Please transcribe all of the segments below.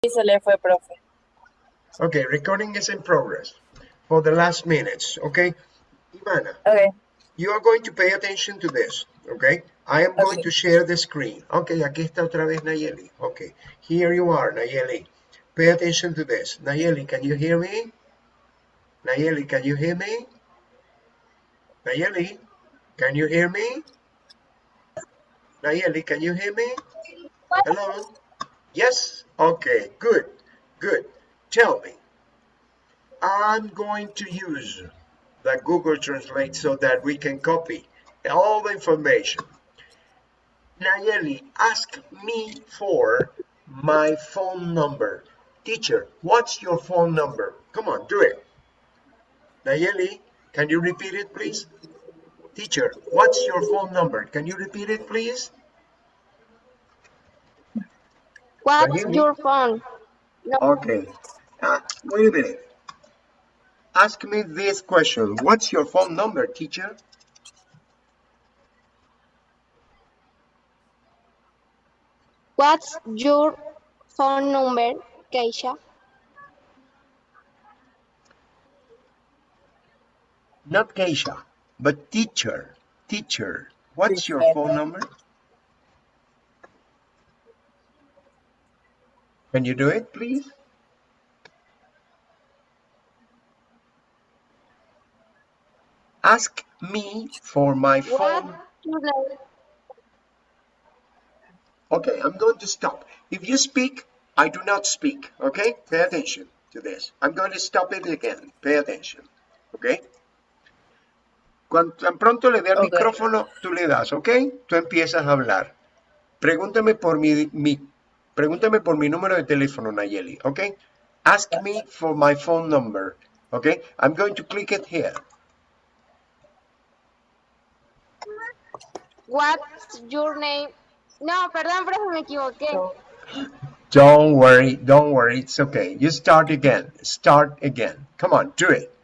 Y se le fue, profe. Okay, recording is in progress for the last minutes, okay? Ivana, Okay. you are going to pay attention to this, okay? I am going Okay. to share the screen. Okay, aquí está otra vez Nayeli. Okay, here you are, Nayeli. Pay attention to this. Nayeli, can you hear me? Nayeli, can you hear me? Nayeli, can you hear me? Nayeli, can you hear me? Hello? Yes? Okay, good, good. Tell me. I'm going to use the Google Translate so that we can copy all the information. Nayeli, ask me for my phone number. Teacher, what's your phone number? Come on, do it. Nayeli, can you repeat it, please? Teacher, what's your phone number? Can you repeat it, please? What's your phone? No, Okay. Uh, wait a minute. Ask me this question. What's your phone number, teacher? what's your phone number, Keisha? Not Keisha, but teacher. Teacher. What's your phone number? Can you do it, please? Ask me for my phone. Okay, I'm going to stop. If you speak, I do not speak. Okay? Pay attention to this. I'm going to stop it again. Pay attention. Okay? Cuando tan pronto le dé el Ok. micrófono, tú le das, ¿ok? Tú empiezas a hablar. Pregúntame por mi, mi, pregúntame por mi número de teléfono, Nayeli, ¿ok? Ask me for my phone number, ¿ok? I'm going to click it here. What's your name? No, perdón, profe, me equivoqué. Don't worry, don't worry, it's okay. You start again, start again. Come on, do it.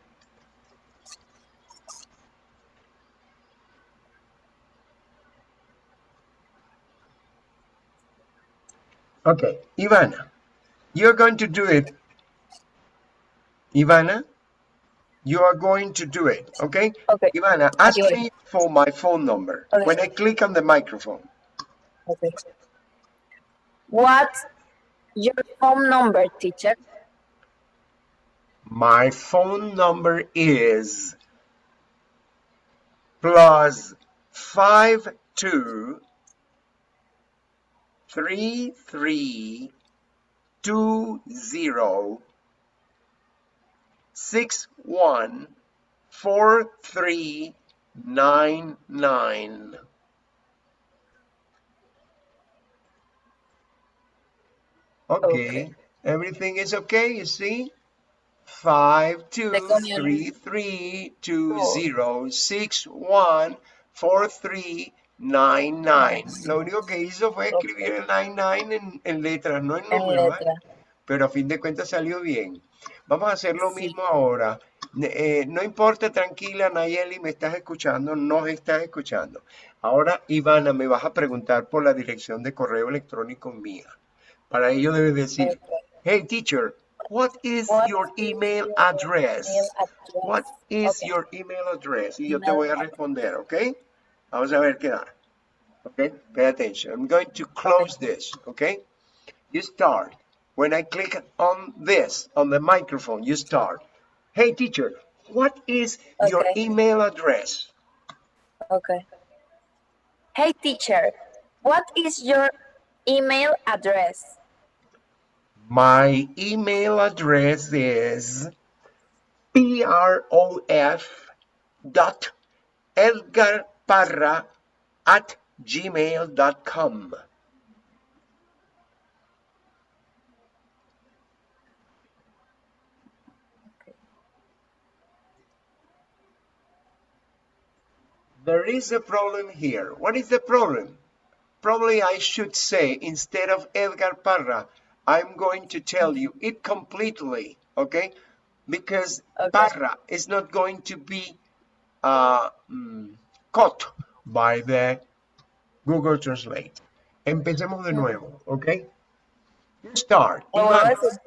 Okay, Ivana, you're going to do it. Ivana, you are going to do it, okay? Okay. Ivana, ask Okay. me for my phone number. Okay. When I click on the microphone, Okay. What's your phone number, teacher? My phone number is plus five two three three two zero six one four three nine nine. Okay. Okay. everything is okay, you see? Five two Second unit. three three two zero six one four three nine nine. Lo único que hizo fue escribir el nine nine en, en letras, no en números, ¿eh? pero a fin de cuentas salió bien. Vamos a hacer lo Sí. mismo ahora. Eh, no importa, tranquila, Nayeli, me estás escuchando, nos estás escuchando. Ahora, Ivana, me vas a preguntar por la dirección de correo electrónico mía. Para ello debes decir, hey teacher, what is What your email address? email address? What is Okay. your email address? Y yo te voy a responder, ¿ok? Vamos a ver qué da. Okay, pay attention. I'm going to close this, okay? You start. When I click on this, on the microphone, you start. Hey teacher, what is your email address? Okay. Hey, teacher. What is your email address? My email address is prof dot edgarparra at gmail.com. There is a problem here. What is the problem? Probably I should say, instead of Edgar Parra, I'm going to tell you it completely, okay? Because Okay. Parra is not going to be uh, mm, caught by the Google Translate. Empecemos de nuevo, ¿ok? You start. Lo vuelvo a Ivana. decir.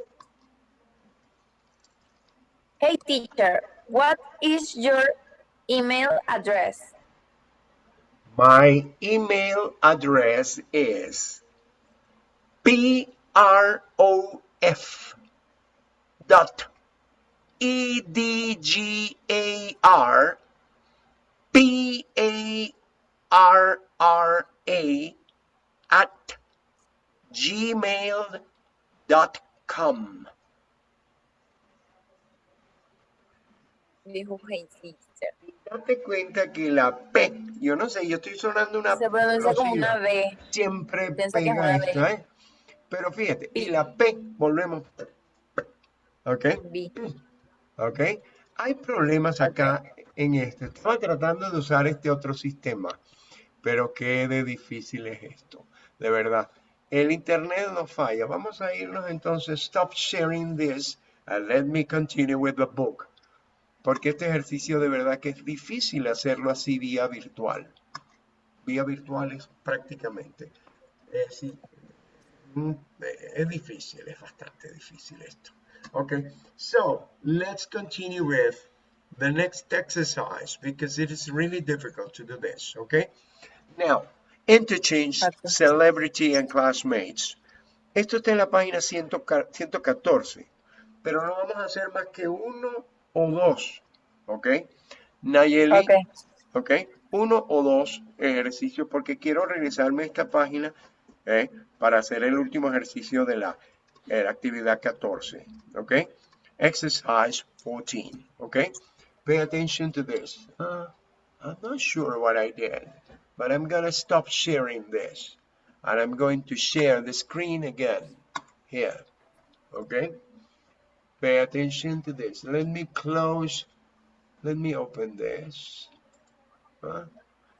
Hey teacher, what is your email address? My email address is prof dot e d g a r p a r r a at gmail dot com. Dijo. Date cuenta que la P, yo no sé, yo estoy sonando una Se pronuncia como una. B. siempre pega esto, B. ¿eh? Pero fíjate, y la P, volvemos. ¿Ok? B. ¿Ok? Hay problemas acá en este. Estaba tratando de usar este otro sistema, pero qué de difícil es esto. De verdad. El internet no falla. Vamos a irnos entonces. Stop sharing this and let me continue with the book. Porque este ejercicio de verdad que es difícil hacerlo así vía virtual. Vía virtual es prácticamente. Es, mm, es difícil, es bastante difícil esto. Okay, so let's continue with the next exercise because it is really difficult to do this. Okay, now interchange Okay. celebrity and classmates. Esto está en la página 100 114, pero no vamos a hacer más que uno o dos. Ok, Nayeli. Ok. ¿ok? Uno o dos ejercicios porque quiero regresarme a esta página ¿eh? para hacer el último ejercicio de la, eh, actividad 14, ¿ok? Exercise 14, ¿ok? Pay attention to this. Uh, I'm not sure what I did, but I'm gonna stop sharing this. And I'm going to share the screen again here, Okay? Pay attention to this. Let me close, let me open this. Uh,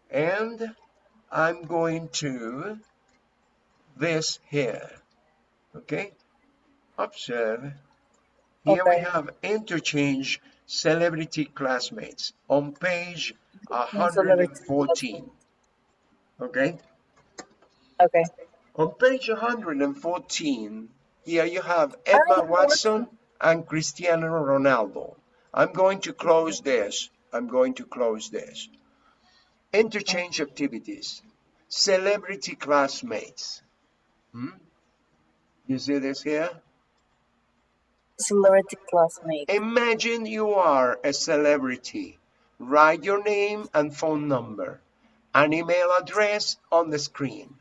and I'm going to this here. Okay? Observe. Here we have interchange celebrity classmates on page 114. Okay? Okay. On page 114, here you have Emma Watson and Cristiano Ronaldo. I'm going to close this. I'm going to close this. Interchange activities. Celebrity classmates. Hmm? You see this here? Celebrity classmate. Imagine you are a celebrity. Write your name and phone number. An email address on the screen.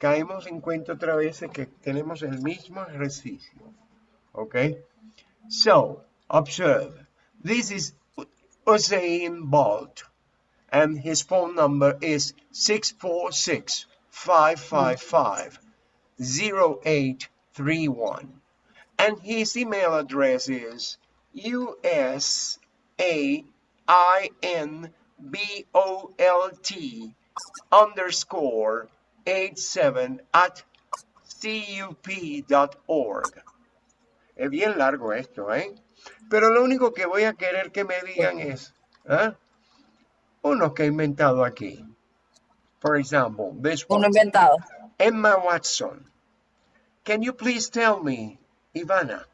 Caemos en cuenta otra vez que tenemos el mismo ejercicio. Okay? So, observe. This is Usain Bolt. And his phone number is 646 555 0831. And his email address is U-S-A-I-N-B-O-L-T underscore 87 at cup.org. Es bien largo esto, ¿eh? Pero lo único que voy a querer que me digan es, ¿ah? Uno que he inventado aquí. For example, this Uno one. inventado. Emma Watson. Can you please tell me, Ivana,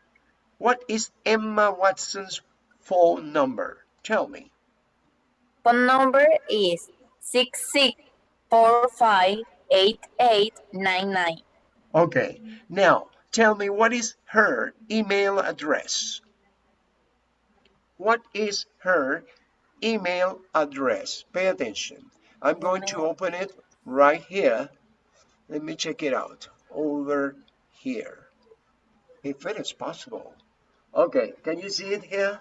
what is Emma Watson's phone number? Tell me. Phone number is six six four five eight eight nine nine. Okay, now tell me what is her email address? What is her email address? Pay attention. I'm going to open it right here. Let me check it out. Over here. If it is possible. Okay, can you see it here?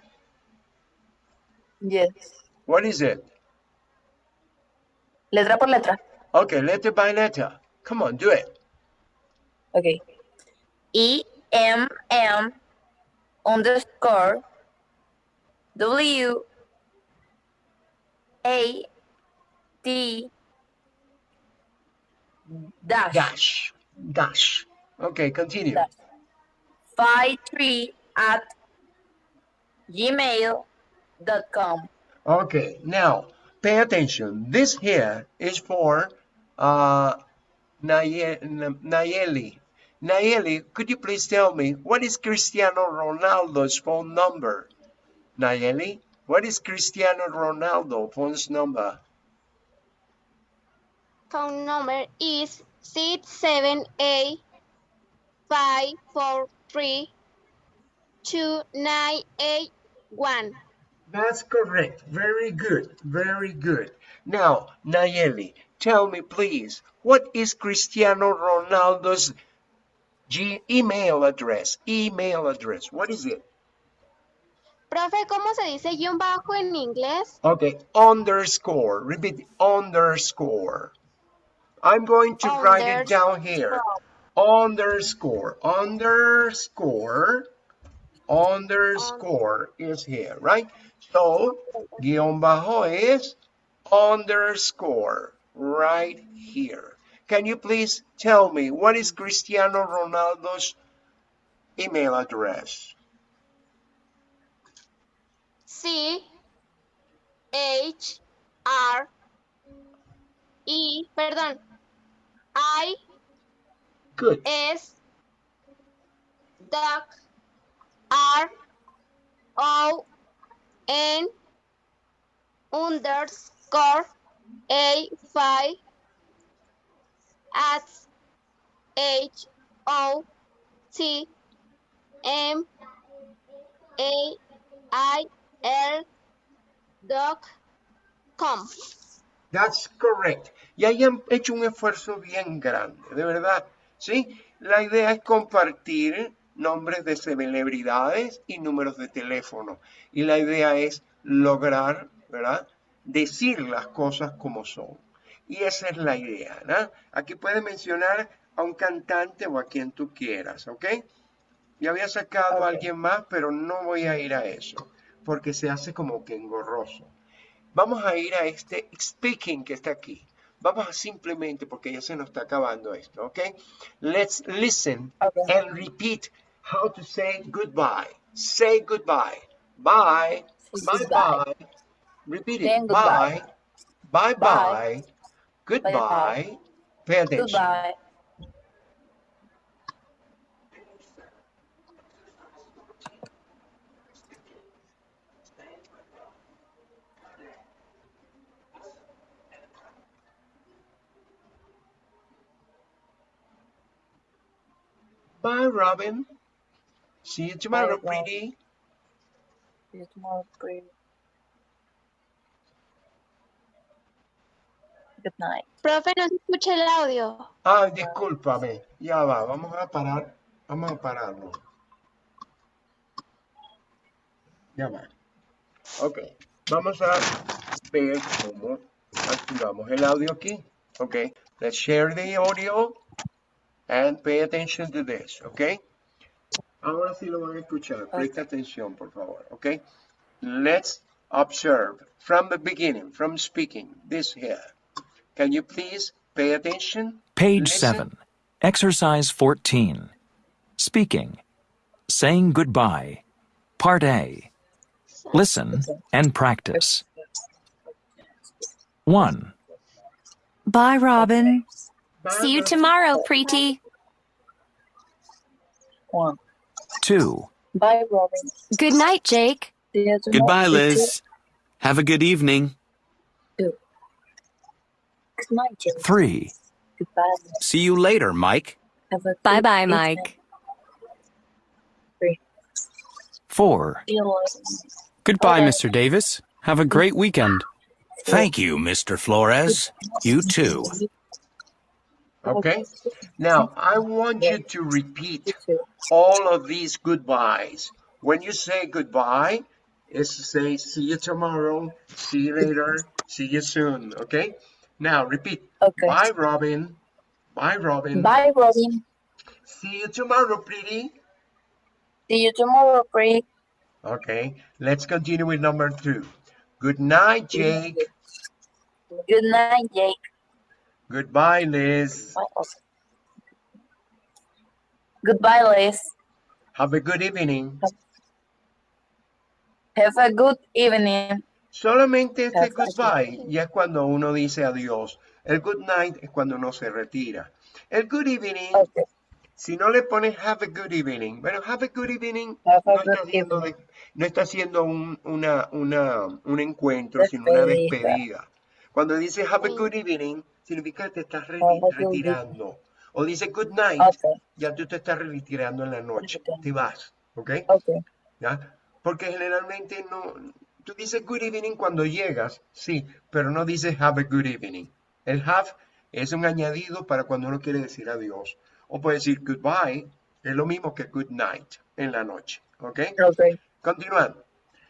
Yes. What is it? Letra por letra. Okay, letter by letter. Come on, do it. Okay. E M M underscore W A T dash, Dash. Dash. Okay, continue. dash five three at gmail.com. Okay, now pay attention. This here is for uh, Naye- N- Nayeli. Nayeli, could you please tell me what is Cristiano Ronaldo's phone number? Nayeli, what is Cristiano Ronaldo phone's number? Phone number is six seven eight five four three two nine eight one. That's correct. Very good. Very good. Now, Nayeli, tell me please, what is Cristiano Ronaldo's G email address? Email address. What is it? Profe, ¿cómo se dice guión bajo en inglés? Okay, underscore. Repeat underscore. I'm going to write it down here. Underscore. Underscore. Underscore is here, right? So, guión bajo is underscore right here. Can you please tell me what is Cristiano Ronaldo's email address? C H R E, perdón, Good. S duck R O N underscore A five at H O T M A I L dot com. That's correct. Y hayan hecho un esfuerzo bien grande, de verdad. ¿Sí? La idea es compartir nombres de celebridades y números de teléfono. Y la idea es lograr, ¿verdad? Decir las cosas como son. Y esa es la idea, ¿no? Aquí puedes mencionar a un cantante o a quien tú quieras, ¿ok? Yo había sacado a alguien más, pero no voy a ir a eso, porque se hace como que engorroso. Vamos a ir a este speaking que está aquí. Vamos a simplemente, porque ya se nos está acabando esto, ¿ok? Let's listen Okay. and repeat how to say goodbye. Say goodbye. Bye. Bye goodbye. bye. Repeat it. Bye. Bye bye. Bye. Goodbye. Bye-bye. Pay attention. Goodbye. Bye, Robin. See you tomorrow, Bye, pretty. See you tomorrow, pretty. Good night. Profe, no se escucha el audio. Ay, discúlpame. Ya va, vamos a parar. Vamos a pararlo. Ya va. Ok. Vamos a ver cómo activamos el audio aquí. Ok. Let's share the audio and pay attention to this. Ok. Ahora sí lo van a escuchar. Presta atención, por favor. Ok. Let's observe from the beginning, from speaking, this here. Can you please pay attention? Page Listen. 7. Exercise 14. Speaking. Saying goodbye. Part A. Listen and practice. 1, Bye, Robin. See you tomorrow, Preeti. One. 2, Bye, Robin. Good night, Jake. See you tomorrow. Goodbye. Liz. Have a good evening. Two. Good night, Jim. 3, Goodbye. See you later, Mike. Bye bye, evening. Mike. Three. 4, See you later. Goodbye, Okay. Mr. Davis. Have a great weekend. Thank you, Mr. Flores. You too. Okay. Now, I want you to repeat all of these goodbyes. When you say goodbye, it's to say see you tomorrow, see you later, see you soon. Okay. Now repeat. Okay. Bye, Robin. Bye, Robin. Bye, Robin. See you tomorrow, Preeti. See you tomorrow, Preeti. Okay. Let's continue with number two. Good night, Jake. Good night, Jake. Goodbye, Liz. Goodbye, Liz. Have a good evening. Have a good evening. Solamente este Have goodbye good ya es cuando uno dice adiós. El good night es cuando uno se retira. El good evening Okay. Si no le pones have a good evening, bueno, have a good evening a no good está haciendo, evening. de- no está haciendo un, una, una, un encuentro, sino una Despedida. Cuando dice have a good evening, significa que te estás reti- Have a good retirando. O dice good night, Okay, ya tú te estás retirando en la noche, Ok. te vas, ¿ok? okay, ¿Ya? Porque generalmente no, tú dices good evening cuando llegas, sí, pero no dices have a good evening. El have es un añadido para cuando uno quiere decir adiós. O puede decir goodbye, es lo mismo que good night en la noche, ¿ok? okay. Continuando.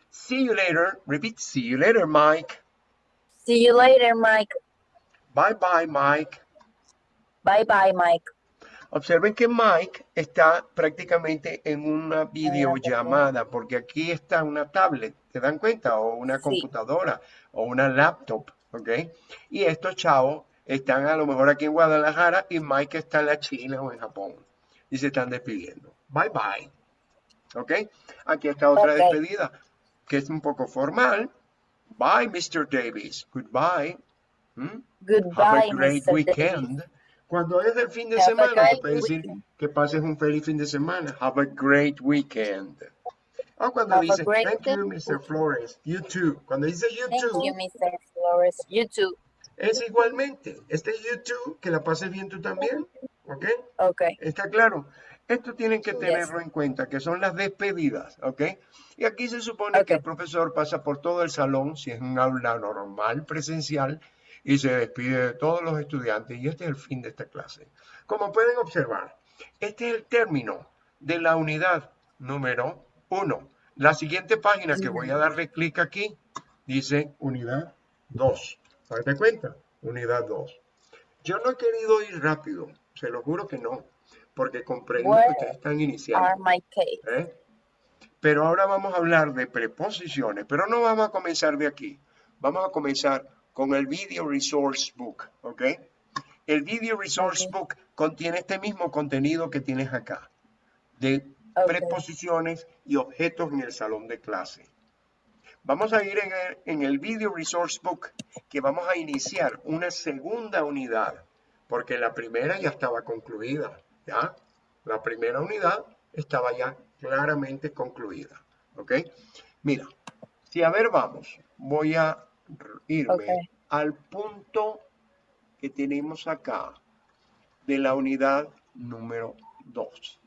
See you later, repeat, see you later, Mike. See you later, Mike. Bye bye, Mike. Bye bye, Mike. Observen que Mike está prácticamente en una videollamada, porque aquí está una tablet, ¿te dan cuenta? O una Sí. computadora, o una laptop, ¿ok? Y estos chavos están a lo mejor aquí en Guadalajara y Mike está en la China o en Japón. Y se están despidiendo. Bye bye. ¿Ok? Aquí está otra despedida, que es un poco formal. Bye, Mr. Davis. Goodbye. ¿Mm? Have Goodbye, a great weekend. Cuando es el fin de Have semana, se puede decir weekend. que pases un feliz fin de semana. Have a great weekend. O cuando Have dice, thank you, Mr. Flores. You too. Cuando dice you Thank too, you, Mr. Flores. You too. es igualmente. Este you too, que la pases bien tú también. ¿Ok? Okay, ¿Está claro? Esto tienen que Yes. tenerlo en cuenta, que son las despedidas, ¿ok? Y aquí se supone que Ok. el profesor pasa por todo el salón, si es un aula normal, presencial, y se despide de todos los estudiantes, y este es el fin de esta clase. Como pueden observar, este es el término de la unidad número uno. La siguiente página que voy a darle clic aquí, dice unidad 2. ¿Date cuenta? Unidad 2. Yo no he querido ir rápido, se lo juro que no, porque comprendo que ustedes están iniciando. ¿eh? Pero ahora vamos a hablar de preposiciones, pero no vamos a comenzar de aquí. Vamos a comenzar con el Video Resource Book, ¿ok? El Video Resource Ok. Book contiene este mismo contenido que tienes acá, de preposiciones y objetos en el salón de clase. Vamos a ir en el, en el Video Resource Book, que vamos a iniciar una segunda unidad, porque la primera ya estaba concluida, ¿ya? La primera unidad estaba ya claramente concluida, ¿ok? Mira, si a ver vamos, voy a irme al punto que tenemos acá de la unidad número 2.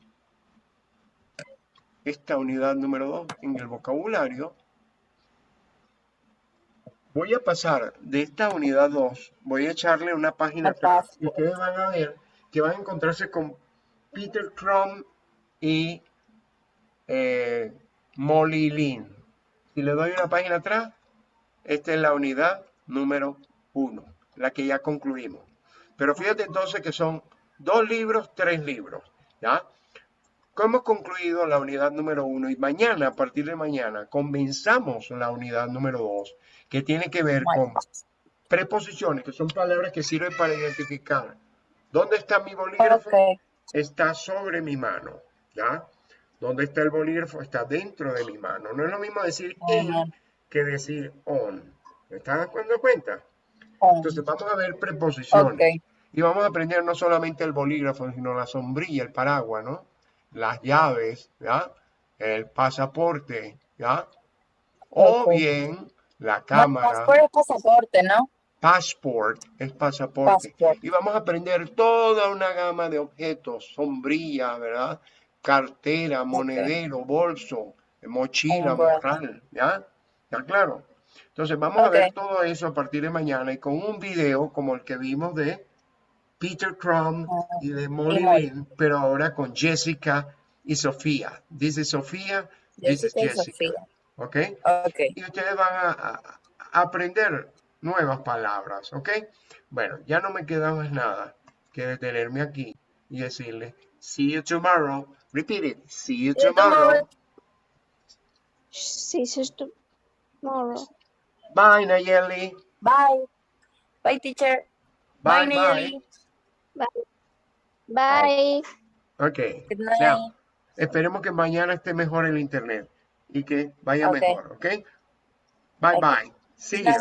Esta unidad número 2 en el vocabulario Voy a pasar de esta unidad 2, voy a echarle una página atrás y ustedes van a ver que van a encontrarse con Peter Crumb y eh, Molly Lynn. Si le doy una página atrás, esta es la unidad número 1, la que ya concluimos. Pero fíjate entonces que son dos libros, tres libros, ¿ya? Hemos concluido la unidad número 1 y mañana, a partir de mañana, comenzamos la unidad número 2, que tiene que ver con preposiciones, que son palabras que sirven para identificar. ¿Dónde está mi bolígrafo? Okay, Está sobre mi mano, ¿ya? ¿Dónde está el bolígrafo? Está dentro de mi mano. No es lo mismo decir Ujú. Que decir on. ¿Me estás dando cuenta? on. Entonces vamos a ver preposiciones. Okay, Y vamos a aprender no solamente el bolígrafo, sino la sombrilla, el paraguas, ¿no? Las llaves, ¿ya? El pasaporte, ¿ya? O bien la cámara. passport es pasaporte, ¿no? Passport es pasaporte. Passport. Y vamos a aprender toda una gama de objetos, sombrilla, ¿verdad? Cartera, monedero, bolso, mochila, morral, ¿ya? ¿Ya claro? Entonces vamos a ver todo eso a partir de mañana y con un video como el que vimos de Peter Crumb Ah, y de Molly Molly. Lynn, pero ahora con Jessica y Sofía. Is Sofía, is Jessica y. ¿Ok? Y ustedes van a, aprender nuevas palabras, ¿ok? Bueno, ya no me queda más nada que detenerme aquí y decirle, see you tomorrow. Repeat it, see you See you tomorrow. Tomorrow. Bye, Nayeli. bye. Bye, teacher. Bye, Bye, bye. Nayeli. Bye. Ok, Good night. now, esperemos que mañana esté mejor el internet y que vaya Ok. mejor, ¿ok? Bye, bye. See you.